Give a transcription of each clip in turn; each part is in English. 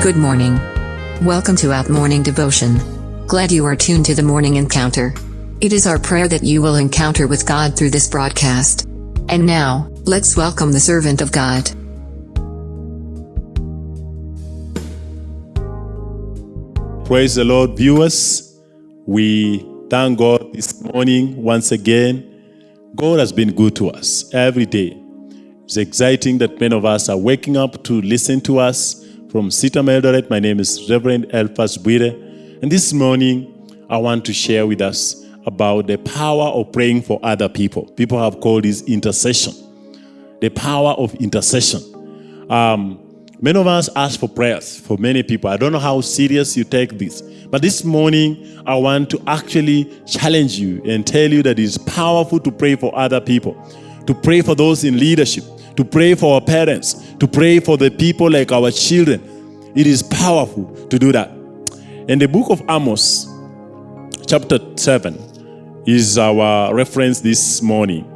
Good morning. Welcome to Out Morning Devotion. Glad you are tuned to the morning encounter. It is our prayer that you will encounter with God through this broadcast. And now, let's welcome the servant of God. Praise the Lord, viewers. We thank God this morning once again. God has been good to us every day. It's exciting that many of us are waking up to listen to us from CITAM Eldoret. My name is Reverend Elphas Bwire. And this morning, I want to share with us about the power of praying for other people. People have called this intercession. The power of intercession. Um, many of us ask for prayers for many people. I don't know how serious you take this. But this morning, I want to actually challenge you and tell you that it's powerful to pray for other people, to pray for those in leadership, to pray for our parents, to pray for the people like our children. It is powerful to do that. And the book of Amos, chapter 7, is our reference this morning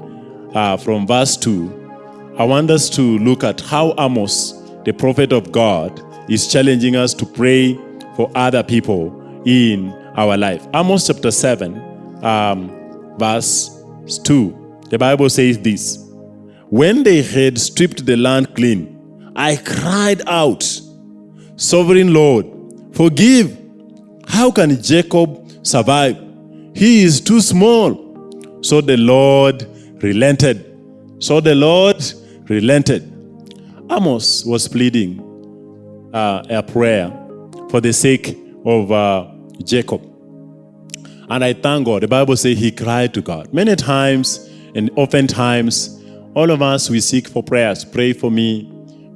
uh, from verse 2. I want us to look at how Amos, the prophet of God, is challenging us to pray for other people in our life. Amos chapter 7, um, verse 2. The Bible says this When they had stripped the land clean, I cried out, Sovereign Lord, forgive. How can Jacob survive? He is too small. So the Lord relented. So the Lord relented. Amos was pleading uh, a prayer for the sake of uh, Jacob. And I thank God. The Bible says he cried to God. Many times and oftentimes, all of us, we seek for prayers. Pray for me.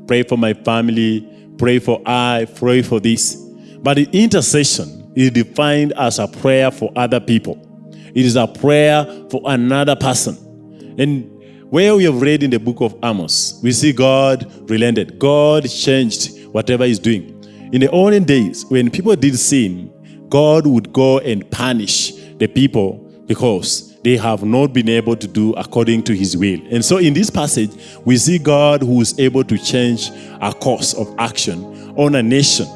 Pray for my family. Pray for I. Pray for this. But the intercession is defined as a prayer for other people. It is a prayer for another person. And where we have read in the book of Amos, we see God relented. God changed whatever he's doing. In the olden days, when people did sin, God would go and punish the people because they have not been able to do according to his will. And so in this passage, we see God who is able to change a course of action on a nation.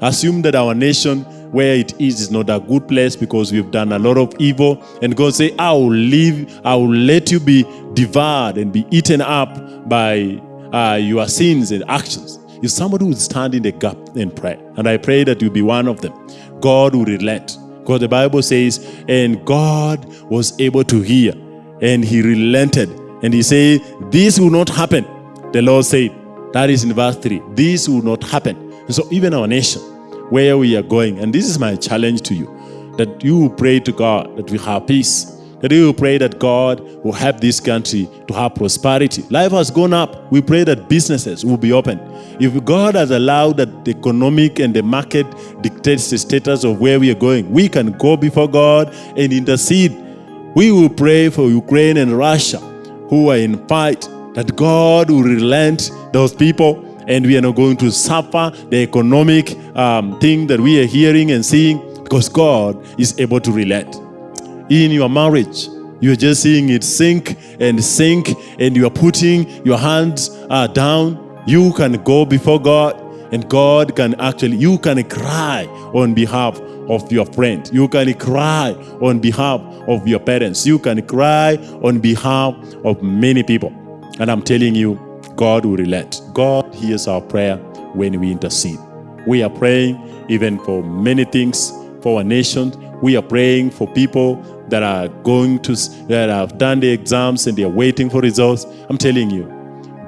Assume that our nation where it is is not a good place because we've done a lot of evil. And God say, I will leave, I will let you be devoured and be eaten up by uh, your sins and actions. If somebody would stand in the gap and pray, and I pray that you be one of them, God will relent. Because the Bible says, and God was able to hear, and he relented. And he said, this will not happen. The Lord said, that is in verse 3, this will not happen. And so even our nation, where we are going, and this is my challenge to you, that you pray to God that we have peace, that we will pray that God will help this country to have prosperity. Life has gone up. We pray that businesses will be open. If God has allowed that the economic and the market dictates the status of where we are going, we can go before God and intercede. We will pray for Ukraine and Russia who are in fight, that God will relent those people and we are not going to suffer the economic um, thing that we are hearing and seeing because God is able to relent in your marriage. You're just seeing it sink and sink, and you are putting your hands uh, down. You can go before God, and God can actually, you can cry on behalf of your friend. You can cry on behalf of your parents. You can cry on behalf of many people. And I'm telling you, God will relent. God hears our prayer when we intercede. We are praying even for many things for our nation. We are praying for people that are going to, that have done the exams and they're waiting for results. I'm telling you,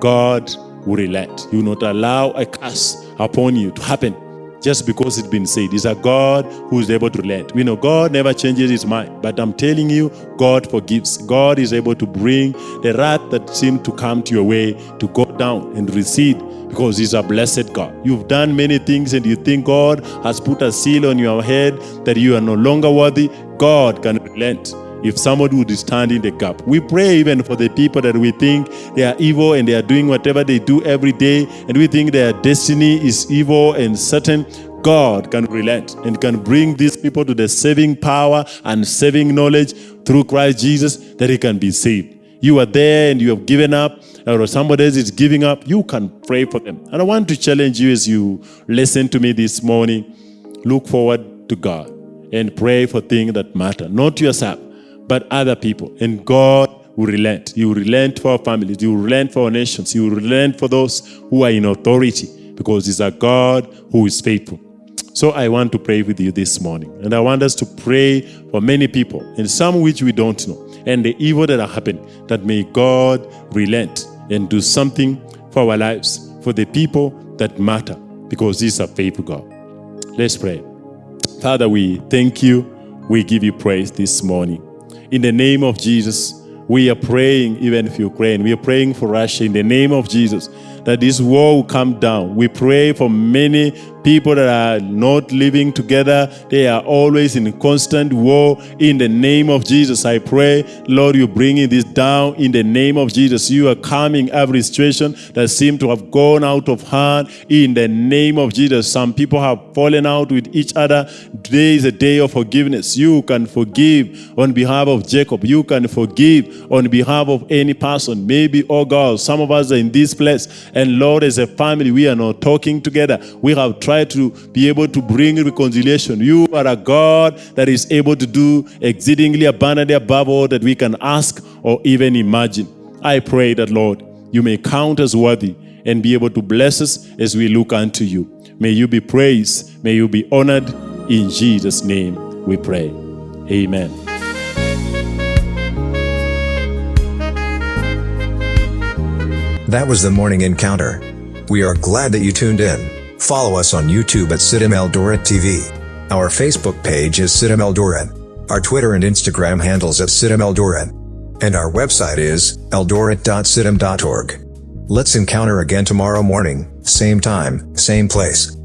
God will relent. He will not allow a curse upon you to happen just because it's been said. He's a God who is able to relent. We know God never changes his mind, but I'm telling you, God forgives. God is able to bring the wrath that seemed to come to your way to go down and recede because he's a blessed God. You've done many things and you think God has put a seal on your head that you are no longer worthy. God can relent if somebody would stand in the gap. We pray even for the people that we think they are evil and they are doing whatever they do every day and we think their destiny is evil and certain. God can relent and can bring these people to the saving power and saving knowledge through Christ Jesus that he can be saved. You are there and you have given up, or somebody else is giving up, you can pray for them. And I want to challenge you as you listen to me this morning. Look forward to God and pray for things that matter, not yourself, but other people. And God will relent. You will relent for our families. you will relent for our nations. you will relent for those who are in authority because He's a God who is faithful. So I want to pray with you this morning. And I want us to pray for many people, and some which we don't know, and the evil that are happening, that may God relent and do something for our lives, for the people that matter, because He's a faithful God. Let's pray. Father, we thank you. We give you praise this morning. In the name of Jesus, we are praying even for Ukraine. We are praying for Russia in the name of Jesus that this war will come down. We pray for many people that are not living together. They are always in constant war. In the name of Jesus, I pray, Lord, you're bringing this down in the name of Jesus. You are calming every situation that seemed to have gone out of hand in the name of Jesus. Some people have fallen out with each other. Today is a day of forgiveness. You can forgive on behalf of Jacob. You can forgive on behalf of any person. Maybe, oh God, some of us are in this place and Lord, as a family, we are not talking together. We have tried to be able to bring reconciliation. You are a God that is able to do exceedingly abundantly above all that we can ask or even imagine. I pray that, Lord, you may count us worthy and be able to bless us as we look unto you. May you be praised. May you be honored. In Jesus' name we pray. Amen. That was the morning encounter. We are glad that you tuned in. Follow us on YouTube at CITAM Eldoret TV. Our Facebook page is CITAM Eldoret. Our Twitter and Instagram handles at CITAM Eldoret. And our website is eldoret.citam.org. Let's encounter again tomorrow morning, same time, same place.